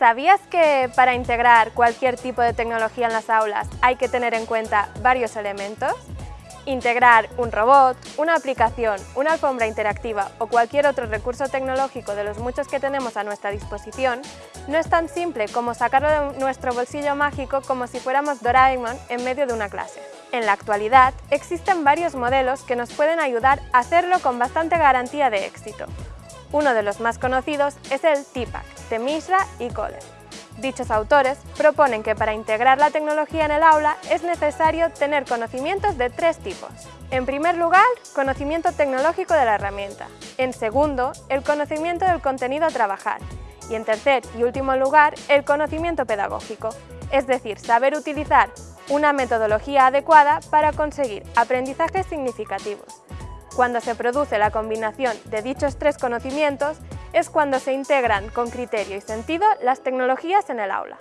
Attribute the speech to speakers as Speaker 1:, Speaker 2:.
Speaker 1: ¿Sabías que para integrar cualquier tipo de tecnología en las aulas hay que tener en cuenta varios elementos? Integrar un robot, una aplicación, una alfombra interactiva o cualquier otro recurso tecnológico de los muchos que tenemos a nuestra disposición no es tan simple como sacarlo de nuestro bolsillo mágico como si fuéramos Doraemon en medio de una clase. En la actualidad, existen varios modelos que nos pueden ayudar a hacerlo con bastante garantía de éxito. Uno de los más conocidos es el TPAC, de Mishra y Kohler. Dichos autores proponen que para integrar la tecnología en el aula es necesario tener conocimientos de tres tipos. En primer lugar, conocimiento tecnológico de la herramienta. En segundo, el conocimiento del contenido a trabajar. Y en tercer y último lugar, el conocimiento pedagógico, es decir, saber utilizar una metodología adecuada para conseguir aprendizajes significativos. Cuando se produce la combinación de dichos tres conocimientos, es cuando se integran con criterio y sentido las tecnologías en el aula.